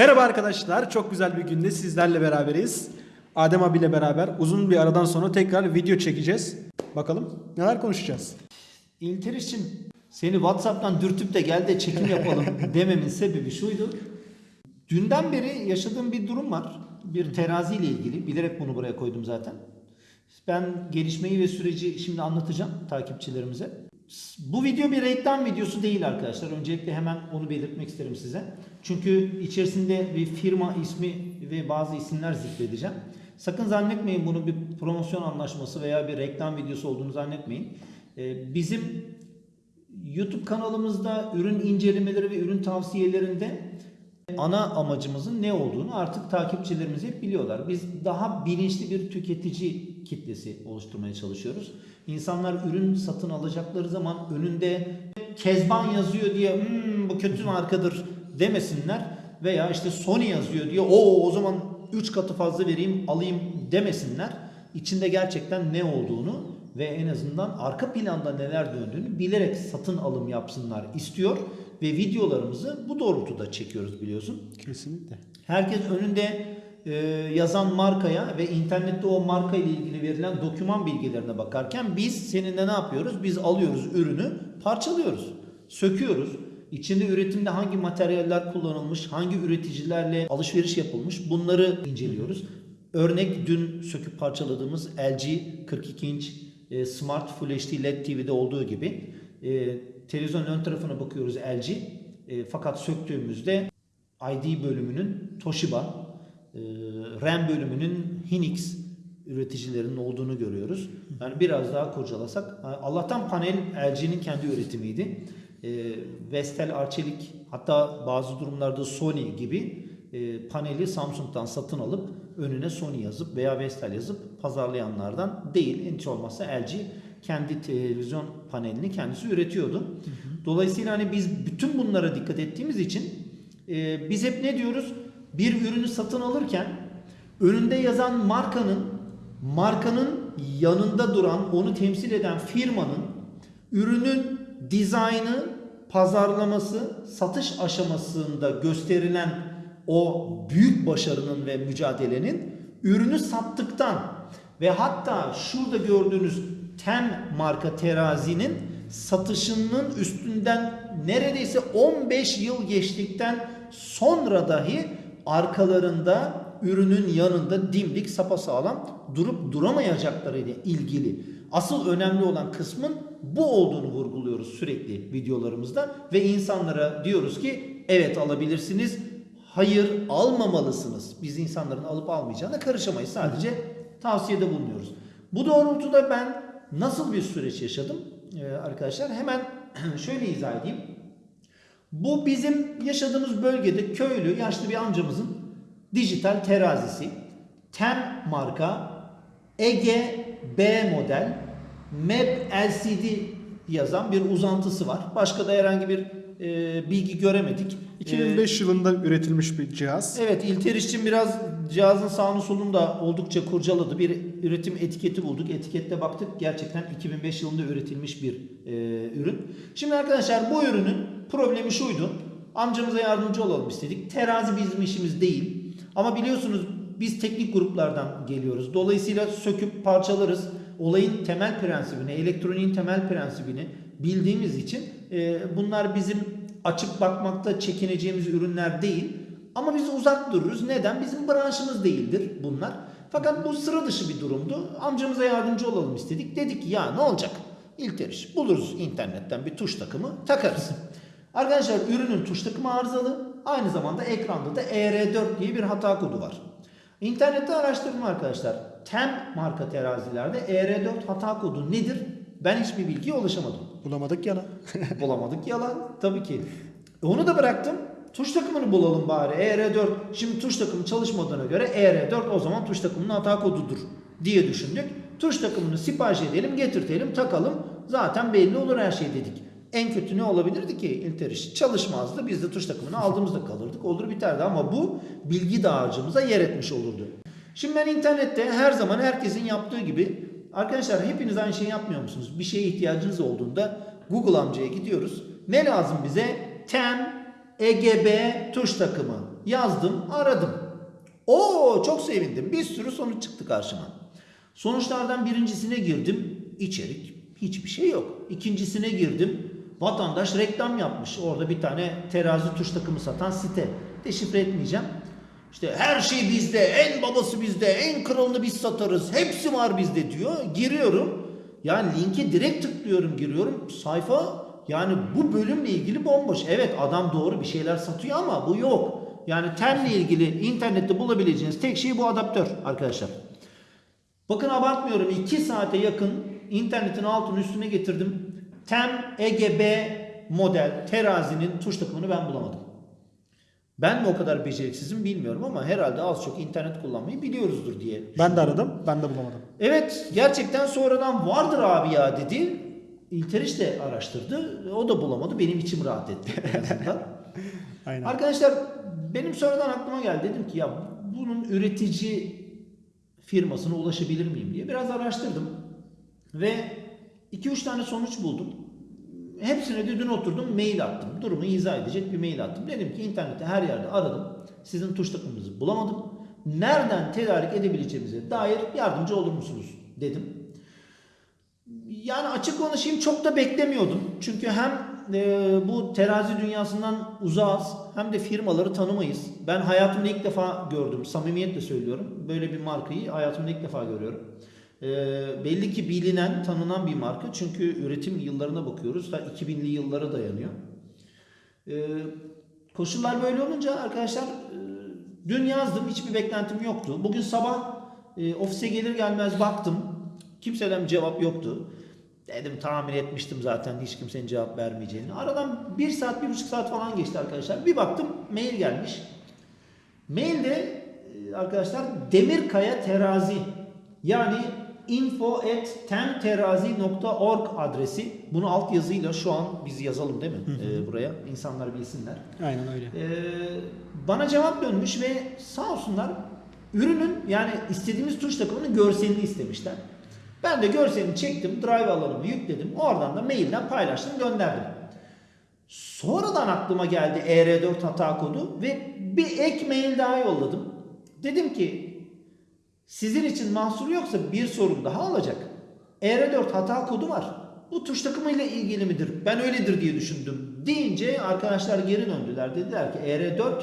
Merhaba arkadaşlar. Çok güzel bir günde sizlerle beraberiz. Adem abiyle beraber uzun bir aradan sonra tekrar video çekeceğiz. Bakalım neler konuşacağız. İlteriş'im seni Whatsapp'tan dürtüp de gel de çekim yapalım dememin sebebi şuydu. Dünden beri yaşadığım bir durum var. Bir terazi ile ilgili. Bilerek bunu buraya koydum zaten. Ben gelişmeyi ve süreci şimdi anlatacağım takipçilerimize. Bu video bir reklam videosu değil arkadaşlar. Öncelikle hemen onu belirtmek isterim size. Çünkü içerisinde bir firma ismi ve bazı isimler zikredeceğim. Sakın zannetmeyin bunu bir promosyon anlaşması veya bir reklam videosu olduğunu zannetmeyin. Ee, Bizim YouTube kanalımızda ürün incelemeleri ve ürün tavsiyelerinde ana amacımızın ne olduğunu artık takipçilerimiz hep biliyorlar. Biz daha bilinçli bir tüketici kitlesi oluşturmaya çalışıyoruz. İnsanlar ürün satın alacakları zaman önünde Kezban yazıyor diye "Hmm, bu kötü markadır demesinler veya işte Sony yazıyor diye o o zaman 3 katı fazla vereyim alayım demesinler. İçinde gerçekten ne olduğunu ve en azından arka planda neler döndüğünü bilerek satın alım yapsınlar istiyor ve videolarımızı bu doğrultuda çekiyoruz biliyorsun. Kesinlikle. Herkes önünde e, yazan markaya ve internette o marka ile ilgili verilen doküman bilgilerine bakarken biz seninle ne yapıyoruz? Biz alıyoruz ürünü, parçalıyoruz, söküyoruz. İçinde üretimde hangi materyaller kullanılmış, hangi üreticilerle alışveriş yapılmış bunları inceliyoruz. Örnek dün söküp parçaladığımız LG 42 inç e, Smart Full HD LED TV'de olduğu gibi e, televizyonun ön tarafına bakıyoruz LG e, fakat söktüğümüzde ID bölümünün Toshiba, RAM bölümünün Hynix üreticilerinin olduğunu görüyoruz. Yani biraz daha kurcalasak Allah'tan panel LG'nin kendi üretimiydi. E, Vestel, Arçelik hatta bazı durumlarda Sony gibi e, paneli Samsung'dan satın alıp önüne Sony yazıp veya Vestel yazıp pazarlayanlardan değil. Hiç olmazsa LG kendi televizyon panelini kendisi üretiyordu. Dolayısıyla hani biz bütün bunlara dikkat ettiğimiz için e, biz hep ne diyoruz? Bir ürünü satın alırken önünde yazan markanın markanın yanında duran, onu temsil eden firmanın ürünün dizaynı, pazarlaması, satış aşamasında gösterilen o büyük başarının ve mücadelenin ürünü sattıktan ve hatta şurada gördüğünüz Tem marka terazinin satışının üstünden neredeyse 15 yıl geçtikten sonra dahi arkalarında ürünün yanında dimdik sapasağlam durup duramayacakları ile ilgili asıl önemli olan kısmın bu olduğunu vurguluyoruz sürekli videolarımızda ve insanlara diyoruz ki evet alabilirsiniz hayır almamalısınız. Biz insanların alıp almayacağına karışamayız. Sadece tavsiyede bulunuyoruz. Bu doğrultuda ben nasıl bir süreç yaşadım ee, arkadaşlar? Hemen şöyle izah edeyim. Bu bizim yaşadığımız bölgede köylü yaşlı bir amcamızın dijital terazisi. Tem marka Ege B model MEP LCD yazan bir uzantısı var. Başka da herhangi bir e, bilgi göremedik. 2005 yılında üretilmiş bir cihaz. Evet İlter için biraz cihazın sağını solunu da oldukça kurcaladı. Bir üretim etiketi bulduk. Etikette baktık gerçekten 2005 yılında üretilmiş bir e, ürün. Şimdi arkadaşlar bu ürünün problemi şuydu. Amcamıza yardımcı olalım istedik. Terazi bizim işimiz değil. Ama biliyorsunuz biz teknik gruplardan geliyoruz. Dolayısıyla söküp parçalarız. Olayın temel prensibini, elektroniğin temel prensibini bildiğimiz için e, bunlar bizim açıp bakmakta çekineceğimiz ürünler değil. Ama biz uzak dururuz. Neden? Bizim branşımız değildir bunlar. Fakat bu sıra dışı bir durumdu. Amcamıza yardımcı olalım istedik. Dedik ki ya ne olacak? İlteriş. Buluruz internetten bir tuş takımı takarız. Arkadaşlar ürünün tuş takımı arızalı. Aynı zamanda ekranda da ER4 diye bir hata kodu var. İnternette araştırdım arkadaşlar. Tem marka terazilerde ER4 hata kodu nedir? Ben hiçbir bilgiye ulaşamadım. Bulamadık yana. Bulamadık yalan tabii ki. E Onu da bıraktım. Tuş takımını bulalım bari. ER4. Şimdi tuş takımı çalışmadığına göre ER4 o zaman tuş takımının hata kodudur diye düşündük. Tuş takımını sipariş edelim, getirtelim, takalım. Zaten belli olur her şey dedik. En kötü ne olabilirdi ki İlteriş? Çalışmazdı. Biz de tuş takımını aldığımızda kalırdık. Olur biterdi ama bu bilgi dağarcığımıza yer etmiş olurdu. Şimdi ben internette her zaman herkesin yaptığı gibi arkadaşlar hepiniz aynı şeyi yapmıyor musunuz? Bir şeye ihtiyacınız olduğunda Google amcaya gidiyoruz. Ne lazım bize? Tem EGB tuş takımı. Yazdım, aradım. Oo çok sevindim. Bir sürü sonuç çıktı karşıma. Sonuçlardan birincisine girdim. İçerik hiçbir şey yok. İkincisine girdim. Vatandaş reklam yapmış. Orada bir tane terazi tuş takımı satan site. Deşifre etmeyeceğim. İşte her şey bizde, en babası bizde, en kralını biz satarız, hepsi var bizde diyor. Giriyorum. Yani linke direkt tıklıyorum, giriyorum. Sayfa yani bu bölümle ilgili bomboş. Evet adam doğru bir şeyler satıyor ama bu yok. Yani tenle ilgili internette bulabileceğiniz tek şey bu adaptör arkadaşlar. Bakın abartmıyorum 2 saate yakın internetin altını üstüne getirdim. Tem EGB model terazinin tuş takımını ben bulamadım. Ben mi o kadar beceriksizim bilmiyorum ama herhalde az çok internet kullanmayı biliyoruzdur diye. Ben de aradım. Ben de bulamadım. Evet gerçekten sonradan vardır abi ya dedi. İlteriş de araştırdı. O da bulamadı. Benim içim rahat etti en azından. Aynen. Arkadaşlar benim sonradan aklıma geldi. Dedim ki ya bunun üretici firmasına ulaşabilir miyim diye biraz araştırdım. Ve 2-3 tane sonuç buldum. Hepsine de dün oturdum mail attım. Durumu izah edecek bir mail attım. Dedim ki internette her yerde aradım. Sizin tuş takımınızı bulamadım. Nereden tedarik edebileceğimize dair yardımcı olur musunuz dedim. Yani açık konuşayım çok da beklemiyordum. Çünkü hem e, bu terazi dünyasından uzağız hem de firmaları tanımayız. Ben hayatımda ilk defa gördüm. Samimiyetle söylüyorum. Böyle bir markayı hayatımda ilk defa görüyorum. E, belli ki bilinen, tanınan bir marka. Çünkü üretim yıllarına bakıyoruz. Ta 2000'li yıllara dayanıyor. E, koşullar böyle olunca arkadaşlar e, dün yazdım. Hiçbir beklentim yoktu. Bugün sabah e, ofise gelir gelmez baktım. Kimseden cevap yoktu. Dedim tahmin etmiştim zaten hiç kimsenin cevap vermeyeceğini. Aradan bir saat, bir buçuk saat falan geçti arkadaşlar. Bir baktım mail gelmiş. Mailde e, arkadaşlar Demirkaya Terazi yani info at temterazi.org adresi. Bunu alt yazıyla şu an biz yazalım değil mi e, buraya? insanlar bilsinler. Aynen öyle. Ee, bana cevap dönmüş ve sağ olsunlar ürünün yani istediğimiz tuş takımının görselini istemişler. Ben de görselini çektim, drive alanımı yükledim. Oradan da mailden paylaştım, gönderdim. Sonradan aklıma geldi ER4 hata kodu ve bir ek mail daha yolladım. Dedim ki sizin için mahsur yoksa bir sorun daha olacak. ER4 hata kodu var. Bu tuş takımıyla ilgili midir? Ben öyledir diye düşündüm. Deyince arkadaşlar geri döndüler. Dediler ki ER4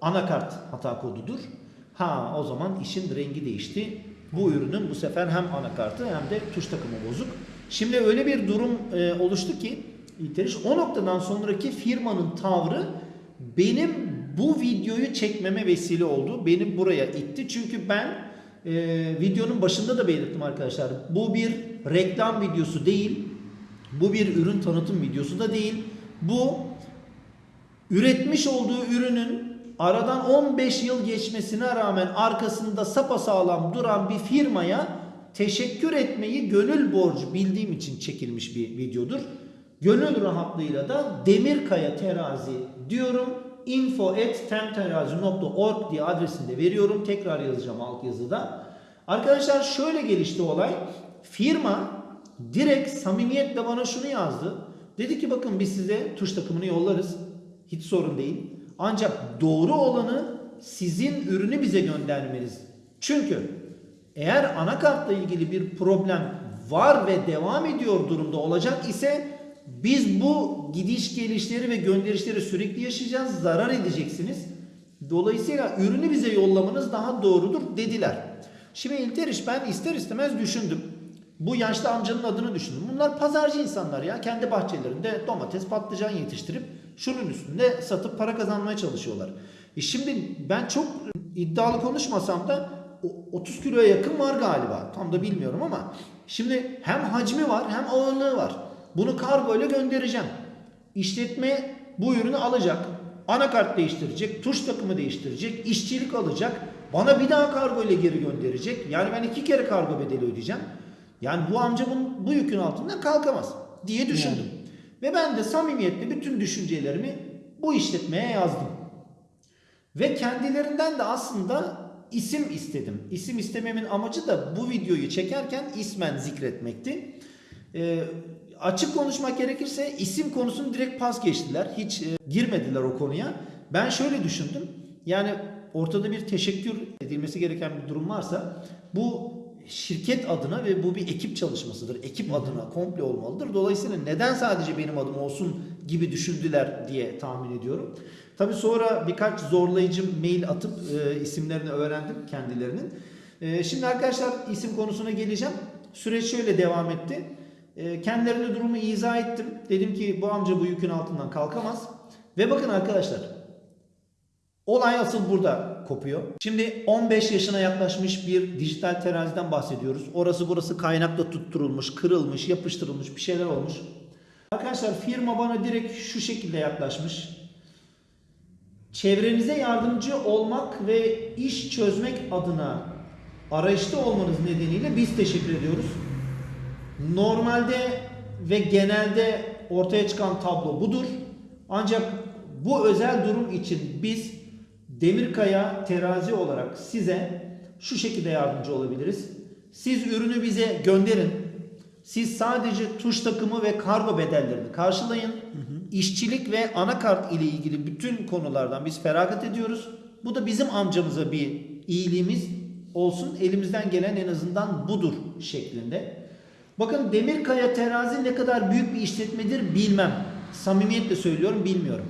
anakart hata kodudur. Ha o zaman işin rengi değişti. Bu ürünün bu sefer hem anakartı hem de tuş takımı bozuk. Şimdi öyle bir durum e, oluştu ki İlteriş o noktadan sonraki firmanın tavrı benim bu videoyu çekmeme vesile oldu. Beni buraya itti. Çünkü ben e, videonun başında da belirttim arkadaşlar. Bu bir reklam videosu değil. Bu bir ürün tanıtım videosu da değil. Bu üretmiş olduğu ürünün aradan 15 yıl geçmesine rağmen arkasında sapasağlam duran bir firmaya teşekkür etmeyi gönül borcu bildiğim için çekilmiş bir videodur. Gönül rahatlığıyla da Demirkaya Terazi diyorum. İnfo at temterazi.org diye adresinde veriyorum. Tekrar yazacağım alt yazıda. Arkadaşlar şöyle gelişti olay. Firma direkt samimiyetle bana şunu yazdı. Dedi ki bakın biz size tuş takımını yollarız. Hiç sorun değil. Ancak doğru olanı sizin ürünü bize göndermeniz. Çünkü eğer anakartla ilgili bir problem var ve devam ediyor durumda olacak ise biz bu gidiş gelişleri ve gönderişleri sürekli yaşayacağız. Zarar edeceksiniz. Dolayısıyla ürünü bize yollamanız daha doğrudur dediler. Şimdi İlteriş ben ister istemez düşündüm. Bu yaşlı amcanın adını düşündüm. Bunlar pazarcı insanlar ya. Kendi bahçelerinde domates, patlıcan yetiştirip şunun üstünde satıp para kazanmaya çalışıyorlar. E şimdi ben çok iddialı konuşmasam da o 30 kiloya yakın var galiba. Tam da bilmiyorum ama şimdi hem hacmi var hem ağırlığı var. Bunu kargo ile göndereceğim. İşletme bu ürünü alacak. Anakart değiştirecek, tuş takımı değiştirecek, işçilik alacak. Bana bir daha kargo ile geri gönderecek. Yani ben iki kere kargo bedeli ödeyeceğim. Yani bu amca bunun, bu yükün altından kalkamaz diye düşündüm. Ve ben de samimiyetle bütün düşüncelerimi bu işletmeye yazdım. Ve kendilerinden de aslında isim istedim. İsim istememin amacı da bu videoyu çekerken ismen zikretmekti. Ee, açık konuşmak gerekirse isim konusunu direkt pas geçtiler. Hiç e, girmediler o konuya. Ben şöyle düşündüm. Yani ortada bir teşekkür edilmesi gereken bir durum varsa bu şirket adına ve bu bir ekip çalışmasıdır. Ekip adına komple olmalıdır. Dolayısıyla neden sadece benim adım olsun gibi düşündüler diye tahmin ediyorum. Tabii sonra birkaç zorlayıcı mail atıp e, isimlerini öğrendim kendilerinin. E, şimdi arkadaşlar isim konusuna geleceğim. Süreç şöyle devam etti. E, kendilerine durumu izah ettim. Dedim ki bu amca bu yükün altından kalkamaz. Ve bakın arkadaşlar Olay asıl burada kopuyor. Şimdi 15 yaşına yaklaşmış bir dijital teraziden bahsediyoruz. Orası burası kaynakla tutturulmuş, kırılmış, yapıştırılmış bir şeyler olmuş. Arkadaşlar firma bana direkt şu şekilde yaklaşmış. Çevrenize yardımcı olmak ve iş çözmek adına arayışta olmanız nedeniyle biz teşekkür ediyoruz. Normalde ve genelde ortaya çıkan tablo budur. Ancak bu özel durum için biz Demirkaya terazi olarak size şu şekilde yardımcı olabiliriz. Siz ürünü bize gönderin. Siz sadece tuş takımı ve kargo bedellerini karşılayın. İşçilik ve anakart ile ilgili bütün konulardan biz feragat ediyoruz. Bu da bizim amcamıza bir iyiliğimiz olsun. Elimizden gelen en azından budur şeklinde. Bakın Demirkaya terazi ne kadar büyük bir işletmedir bilmem. Samimiyetle söylüyorum bilmiyorum.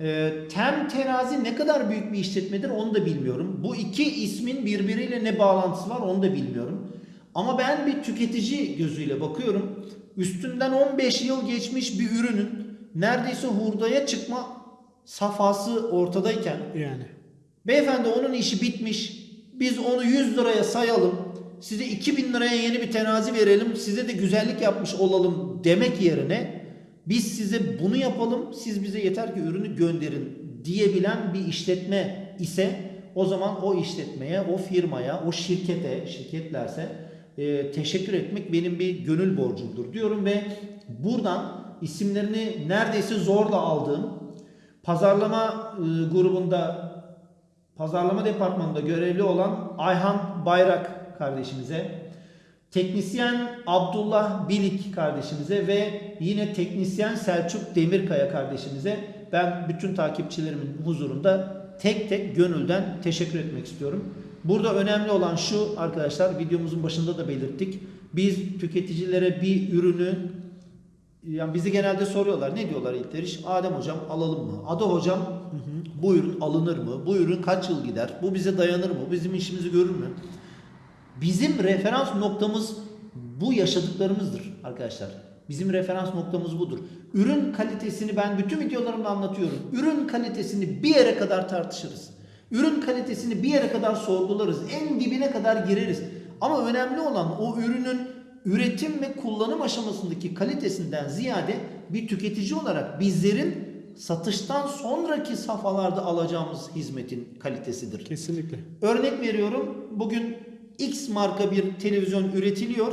Ee, Tem terazi ne kadar büyük bir işletmedir onu da bilmiyorum. Bu iki ismin birbiriyle ne bağlantısı var onu da bilmiyorum. Ama ben bir tüketici gözüyle bakıyorum. Üstünden 15 yıl geçmiş bir ürünün neredeyse hurdaya çıkma safhası ortadayken Yani. Beyefendi onun işi bitmiş. Biz onu 100 liraya sayalım. Size 2000 liraya yeni bir terazi verelim. Size de güzellik yapmış olalım demek yerine biz size bunu yapalım. Siz bize yeter ki ürünü gönderin diyebilen bir işletme ise o zaman o işletmeye, o firmaya, o şirkete, şirketlerse e, teşekkür etmek benim bir gönül borcumdur diyorum ve buradan isimlerini neredeyse zorla aldığım pazarlama e, grubunda pazarlama departmanında görevli olan Ayhan Bayrak kardeşimize, teknisyen Abdullah Bilik kardeşimize ve yine teknisyen Selçuk Demirkaya kardeşimize ben bütün takipçilerimin huzurunda tek tek gönülden teşekkür etmek istiyorum. Burada önemli olan şu arkadaşlar videomuzun başında da belirttik. Biz tüketicilere bir ürünü yani bizi genelde soruyorlar. Ne diyorlar ilk iş? Adem hocam alalım mı? Ada hocam bu ürün alınır mı? Bu ürün kaç yıl gider? Bu bize dayanır mı? Bizim işimizi görür mü? Bizim referans noktamız bu yaşadıklarımızdır arkadaşlar. Bizim referans noktamız budur. Ürün kalitesini ben bütün videolarımda anlatıyorum. Ürün kalitesini bir yere kadar tartışırız. Ürün kalitesini bir yere kadar sorgularız. En dibine kadar gireriz. Ama önemli olan o ürünün üretim ve kullanım aşamasındaki kalitesinden ziyade bir tüketici olarak bizlerin satıştan sonraki safhalarda alacağımız hizmetin kalitesidir. Kesinlikle. Örnek veriyorum. Bugün X marka bir televizyon üretiliyor.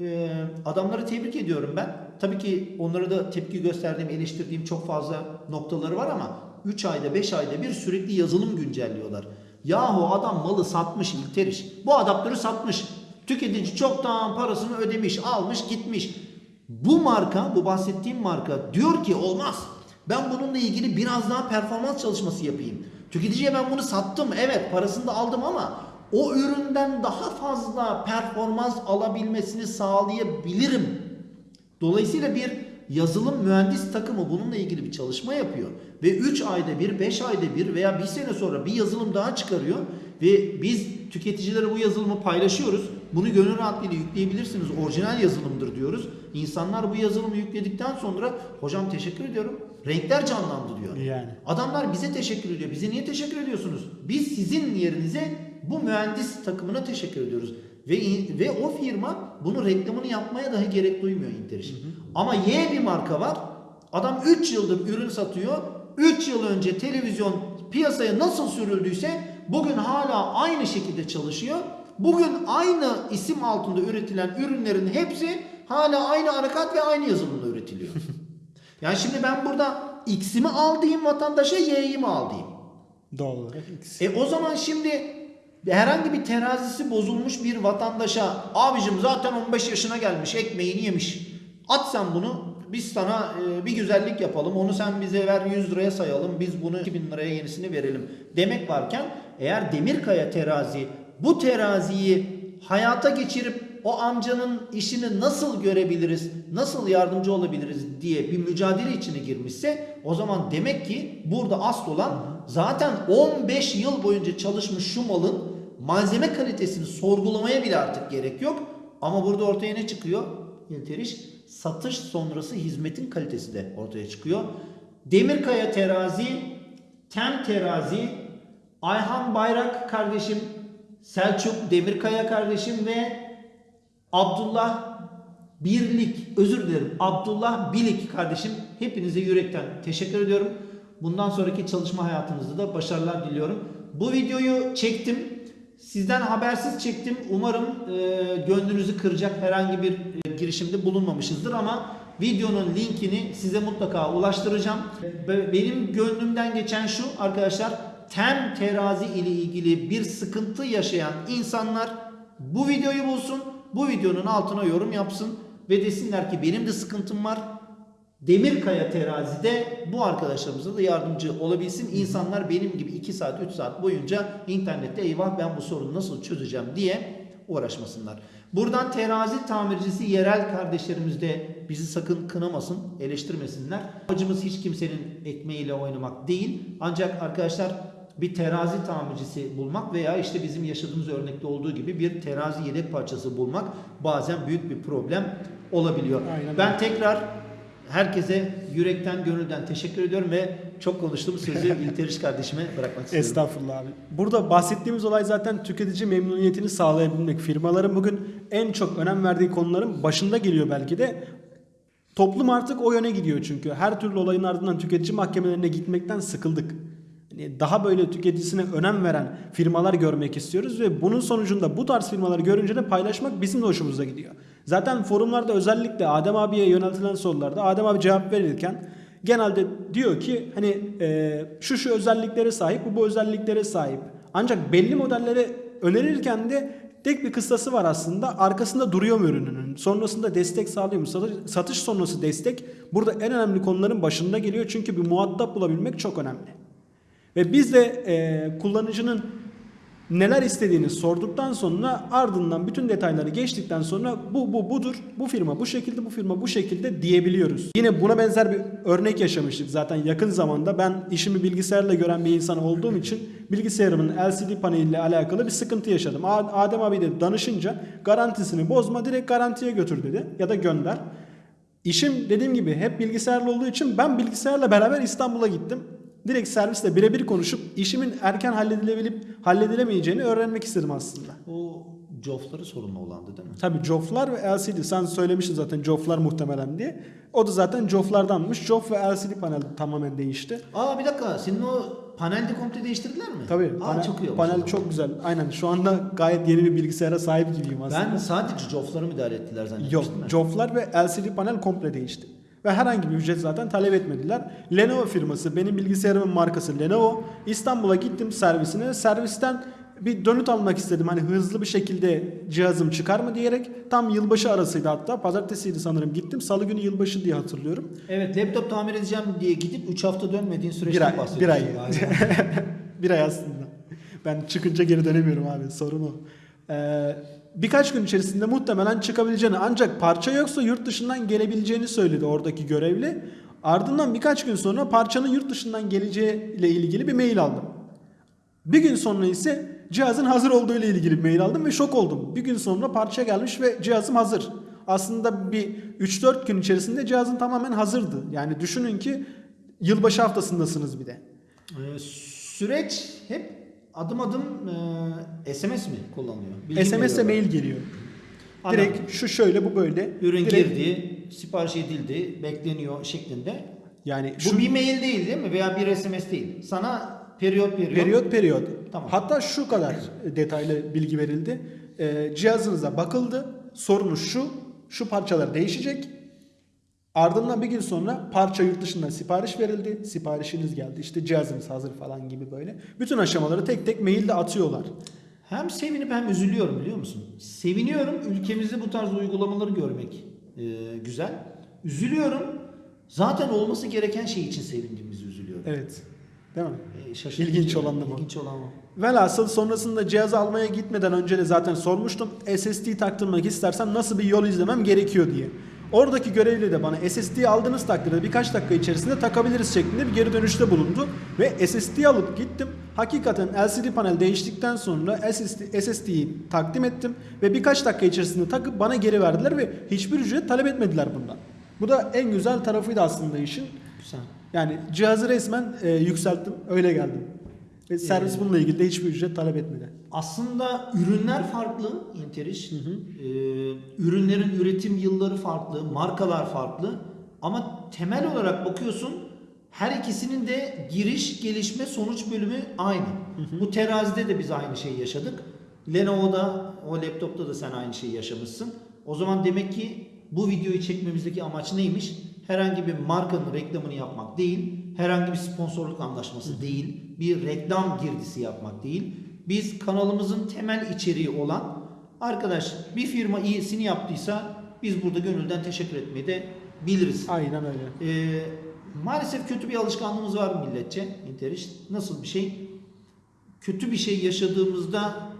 Ee, adamları tebrik ediyorum ben. Tabii ki onlara da tepki gösterdiğim, eleştirdiğim çok fazla noktaları var ama 3 ayda 5 ayda bir sürekli yazılım güncelliyorlar. Yahu adam malı satmış İlteriş. Bu adaptörü satmış. Tüketici çoktan parasını ödemiş, almış, gitmiş. Bu marka, bu bahsettiğim marka diyor ki olmaz. Ben bununla ilgili biraz daha performans çalışması yapayım. Tüketiciye ben bunu sattım. Evet parasını da aldım ama o üründen daha fazla performans alabilmesini sağlayabilirim. Dolayısıyla bir yazılım mühendis takımı bununla ilgili bir çalışma yapıyor. Ve 3 ayda bir, 5 ayda bir veya bir sene sonra bir yazılım daha çıkarıyor. Ve biz tüketicilere bu yazılımı paylaşıyoruz. Bunu gönül rahatlığıyla yükleyebilirsiniz. Orijinal yazılımdır diyoruz. İnsanlar bu yazılımı yükledikten sonra hocam teşekkür ediyorum. Renkler canlandı diyor. Yani. Adamlar bize teşekkür ediyor. Bize niye teşekkür ediyorsunuz? Biz sizin yerinize bu mühendis takımına teşekkür ediyoruz. Ve ve o firma bunu reklamını yapmaya dahi gerek duymuyor Interiş. Ama Y bir marka var. Adam 3 yıldır ürün satıyor. 3 yıl önce televizyon piyasaya nasıl sürüldüyse bugün hala aynı şekilde çalışıyor. Bugün aynı isim altında üretilen ürünlerin hepsi hala aynı anakat ve aynı yazılımla üretiliyor. yani şimdi ben burada X'imi al diyeyim vatandaşa Y'yi mi al diyeyim? Doğal olarak X. E o zaman şimdi herhangi bir terazisi bozulmuş bir vatandaşa abicim zaten 15 yaşına gelmiş ekmeğini yemiş. At sen bunu Biz sana e, bir güzellik yapalım. Onu sen bize ver 100 liraya sayalım. Biz bunu 2000 liraya yenisini verelim. Demek varken eğer Demirkaya terazi bu teraziyi hayata geçirip o amcanın işini nasıl görebiliriz, nasıl yardımcı olabiliriz diye bir mücadele içine girmişse o zaman demek ki burada asıl olan zaten 15 yıl boyunca çalışmış şu malın malzeme kalitesini sorgulamaya bile artık gerek yok. Ama burada ortaya ne çıkıyor? İlteriş satış sonrası hizmetin kalitesi de ortaya çıkıyor. Demirkaya terazi, Tem terazi, Ayhan Bayrak kardeşim, Selçuk Demirkaya kardeşim ve Abdullah Birlik, özür dilerim. Abdullah Bilik kardeşim. Hepinize yürekten teşekkür ediyorum. Bundan sonraki çalışma hayatınızda da başarılar diliyorum. Bu videoyu çektim. Sizden habersiz çektim. Umarım e, gönlünüzü kıracak herhangi bir e, girişimde bulunmamışızdır ama videonun linkini size mutlaka ulaştıracağım. Be- Benim gönlümden geçen şu arkadaşlar. Tem terazi ile ilgili bir sıkıntı yaşayan insanlar bu videoyu bulsun. Bu videonun altına yorum yapsın ve desinler ki benim de sıkıntım var. Demirkaya terazide bu arkadaşlarımıza da yardımcı olabilsin. İnsanlar benim gibi 2 saat 3 saat boyunca internette eyvah ben bu sorunu nasıl çözeceğim diye uğraşmasınlar. Buradan terazi tamircisi yerel kardeşlerimiz de bizi sakın kınamasın, eleştirmesinler. Amacımız hiç kimsenin ekmeğiyle oynamak değil. Ancak arkadaşlar bir terazi tamircisi bulmak veya işte bizim yaşadığımız örnekte olduğu gibi bir terazi yedek parçası bulmak bazen büyük bir problem olabiliyor. Aynen ben tekrar herkese yürekten gönülden teşekkür ediyorum ve çok konuştuğum sözü İlteriş kardeşime bırakmak istiyorum. Estağfurullah abi. Burada bahsettiğimiz olay zaten tüketici memnuniyetini sağlayabilmek. Firmaların bugün en çok önem verdiği konuların başında geliyor belki de. Toplum artık o yöne gidiyor çünkü. Her türlü olayın ardından tüketici mahkemelerine gitmekten sıkıldık. Hani daha böyle tüketicisine önem veren firmalar görmek istiyoruz ve bunun sonucunda bu tarz firmaları görünce de paylaşmak bizim de hoşumuza gidiyor. Zaten forumlarda özellikle Adem abiye yöneltilen sorularda Adem abi cevap verirken genelde diyor ki hani e, şu şu özelliklere sahip, bu bu özelliklere sahip. Ancak belli modelleri önerirken de tek bir kıstası var aslında. Arkasında duruyor mu ürününün? Sonrasında destek sağlıyor mu? Satış, satış sonrası destek burada en önemli konuların başında geliyor. Çünkü bir muhatap bulabilmek çok önemli. Ve biz de e, kullanıcının neler istediğini sorduktan sonra ardından bütün detayları geçtikten sonra bu bu budur. Bu firma bu şekilde bu firma bu şekilde diyebiliyoruz. Yine buna benzer bir örnek yaşamıştık zaten yakın zamanda. Ben işimi bilgisayarla gören bir insan olduğum için bilgisayarımın LCD paneliyle alakalı bir sıkıntı yaşadım. Adem abi de danışınca garantisini bozma direkt garantiye götür dedi ya da gönder. İşim dediğim gibi hep bilgisayarla olduğu için ben bilgisayarla beraber İstanbul'a gittim. Direkt servisle birebir konuşup işimin erken halledilebilip halledilemeyeceğini öğrenmek istedim aslında. O cofları sorunlu olandı değil mi? Tabii joflar ve LCD. Sen söylemiştin zaten joflar muhtemelen diye. O da zaten joflardanmış. Jof ve LCD panel tamamen değişti. Aa bir dakika senin o panelde komple değiştirdiler mi? Tabii Aa, panel, çok iyi olmuş panel çok güzel. Aynen şu anda gayet yeni bir bilgisayara sahip gibiyim aslında. Ben sadece cofları müdahale ettiler Yok, zannetmiştim. ben. joflar ve LCD panel komple değişti. Ve herhangi bir ücret zaten talep etmediler. Lenovo firması, benim bilgisayarımın markası Lenovo. İstanbul'a gittim servisine. Servisten bir dönüt almak istedim. Hani hızlı bir şekilde cihazım çıkar mı diyerek. Tam yılbaşı arasıydı hatta. Pazartesiydi sanırım gittim. Salı günü yılbaşı diye hatırlıyorum. Evet laptop tamir edeceğim diye gidip 3 hafta dönmediğin süreçten ay, bir bahsediyorsun. ay. bir ay aslında. Ben çıkınca geri dönemiyorum abi. Sorun o. Ee, birkaç gün içerisinde muhtemelen çıkabileceğini ancak parça yoksa yurt dışından gelebileceğini söyledi oradaki görevli. Ardından birkaç gün sonra parçanın yurt dışından geleceği ile ilgili bir mail aldım. Bir gün sonra ise cihazın hazır olduğu ile ilgili bir mail aldım ve şok oldum. Bir gün sonra parça gelmiş ve cihazım hazır. Aslında bir 3-4 gün içerisinde cihazın tamamen hazırdı. Yani düşünün ki yılbaşı haftasındasınız bir de. Ee, süreç hep adım adım e, SMS mi kullanılıyor? Bilgi SMS veriyorlar. mail geliyor. Anladım. Direkt şu şöyle bu böyle. Ürün Direkt- girdi, sipariş edildi, bekleniyor şeklinde. Yani Bu şu bir mail değil değil mi? Veya bir SMS değil. Sana periyot periyot. periyot periyot. Tamam. Hatta şu kadar detaylı bilgi verildi. Ee, cihazınıza bakıldı. Sorunuz şu. Şu parçalar değişecek. Ardından bir gün sonra parça yurt dışından sipariş verildi. Siparişiniz geldi. İşte cihazınız hazır falan gibi böyle. Bütün aşamaları tek tek mailde atıyorlar. Hem sevinip hem üzülüyorum biliyor musun? Seviniyorum ülkemizde bu tarz uygulamaları görmek e, güzel. Üzülüyorum Zaten olması gereken şey için sevindiğimizi üzülüyorum. Evet. Değil mi? E, şaşırtıcı. İlginç olan da bu. İlginç olan o. Velhasıl sonrasında cihazı almaya gitmeden önce de zaten sormuştum. SSD taktırmak istersem nasıl bir yol izlemem gerekiyor diye. Oradaki görevli de bana SSD'yi aldığınız takdirde birkaç dakika içerisinde takabiliriz şeklinde bir geri dönüşte bulundu. Ve SSD'yi alıp gittim. Hakikaten LCD panel değiştikten sonra SSD, SSD'yi takdim ettim. Ve birkaç dakika içerisinde takıp bana geri verdiler ve hiçbir ücret talep etmediler bundan. Bu da en güzel tarafıydı aslında işin. Güzel. Yani cihazı resmen e, yükselttim, öyle geldim. Ve servis Ee, bununla ilgili de hiçbir ücret talep etmedi. Aslında ürünler farklı Interiş. Ee, ürünlerin üretim yılları farklı, markalar farklı. Ama temel olarak bakıyorsun her ikisinin de giriş, gelişme, sonuç bölümü aynı. Bu terazide de biz aynı şeyi yaşadık. Lenovo'da, o laptopta da sen aynı şeyi yaşamışsın. O zaman demek ki bu videoyu çekmemizdeki amaç neymiş? Herhangi bir markanın reklamını yapmak değil, herhangi bir sponsorluk anlaşması değil, bir reklam girdisi yapmak değil. Biz kanalımızın temel içeriği olan arkadaş bir firma iyisini yaptıysa biz burada gönülden teşekkür etmeyi de biliriz. Aynen öyle. Ee, maalesef kötü bir alışkanlığımız var milletçe. İnteriş nasıl bir şey? Kötü bir şey yaşadığımızda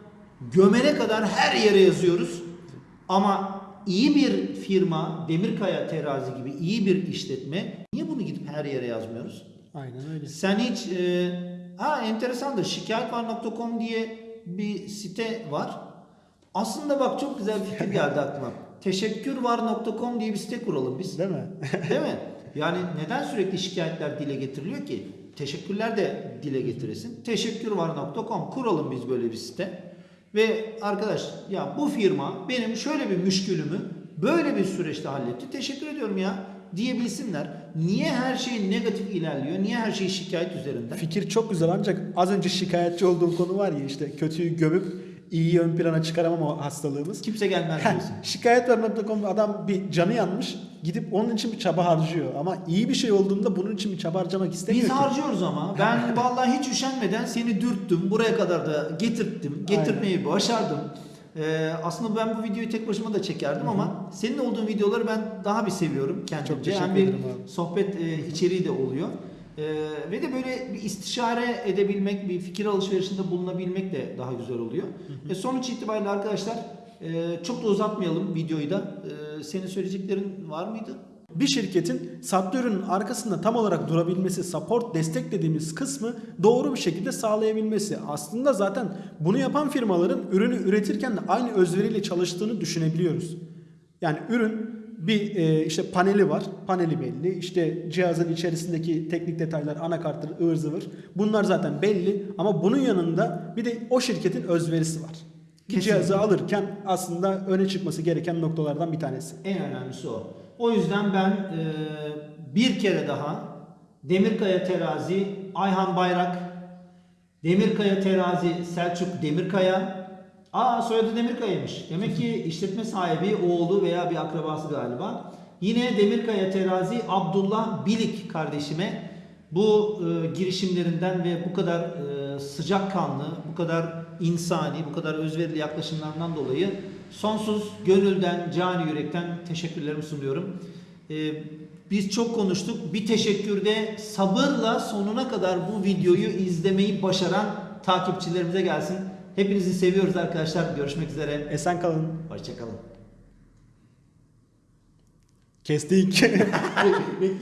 gömene kadar her yere yazıyoruz. Ama iyi bir firma, Demirkaya Terazi gibi iyi bir işletme niye bunu gidip her yere yazmıyoruz? Aynen öyle. Sen hiç e, ha enteresandır şikayetvar.com diye bir site var. Aslında bak çok güzel bir fikir geldi aklıma. Teşekkürvar.com diye bir site kuralım biz. Değil mi? Değil mi? Yani neden sürekli şikayetler dile getiriliyor ki? Teşekkürler de dile getiresin. Teşekkürvar.com kuralım biz böyle bir site. Ve arkadaş ya bu firma benim şöyle bir müşkülümü böyle bir süreçte halletti. Teşekkür ediyorum ya diyebilsinler. Niye her şey negatif ilerliyor? Niye her şey şikayet üzerinden? Fikir çok güzel ancak az önce şikayetçi olduğum konu var ya işte kötüyü gömüp iyiyi ön plana çıkaramama hastalığımız. Kimse gelmez diyorsun. Şikayetler.com adam bir canı yanmış gidip onun için bir çaba harcıyor ama iyi bir şey olduğunda bunun için bir çaba harcamak istemiyor Biz ki. harcıyoruz ama. Ben vallahi hiç üşenmeden seni dürttüm. Buraya kadar da getirttim. Getirmeyi başardım. Ee, aslında ben bu videoyu tek başıma da çekerdim ama senin olduğun videoları ben daha bir seviyorum kendimce. Çok teşekkür Hem bir abi. sohbet e, içeriği de oluyor. Ee, ve de böyle bir istişare edebilmek, bir fikir alışverişinde bulunabilmek de daha güzel oluyor. E, sonuç itibariyle arkadaşlar e, çok da uzatmayalım videoyu da. E, senin söyleyeceklerin var mıydı? Bir şirketin ürünün arkasında tam olarak durabilmesi, support destek dediğimiz kısmı doğru bir şekilde sağlayabilmesi. Aslında zaten bunu yapan firmaların ürünü üretirken de aynı özveriyle çalıştığını düşünebiliyoruz. Yani ürün bir e, işte paneli var. Paneli belli. İşte cihazın içerisindeki teknik detaylar, anakartları, ıvır zıvır. Bunlar zaten belli ama bunun yanında bir de o şirketin özverisi var. Ki cihazı alırken aslında öne çıkması gereken noktalardan bir tanesi. En önemlisi o. O yüzden ben e, bir kere daha Demirkaya Terazi Ayhan Bayrak, Demirkaya Terazi Selçuk Demirkaya. Aa soyadı Demirkaya'ymış. Demek ki işletme sahibi oğlu veya bir akrabası galiba. Yine Demirkaya Terazi Abdullah Bilik kardeşime bu e, girişimlerinden ve bu kadar e, sıcakkanlı, bu kadar insani, bu kadar özverili yaklaşımlarından dolayı sonsuz gönülden, cani yürekten teşekkürlerimi sunuyorum. E, biz çok konuştuk. Bir teşekkürde sabırla sonuna kadar bu videoyu izlemeyi başaran takipçilerimize gelsin. Hepinizi seviyoruz arkadaşlar. Görüşmek üzere. Esen kalın. Hoşçakalın. Kestik.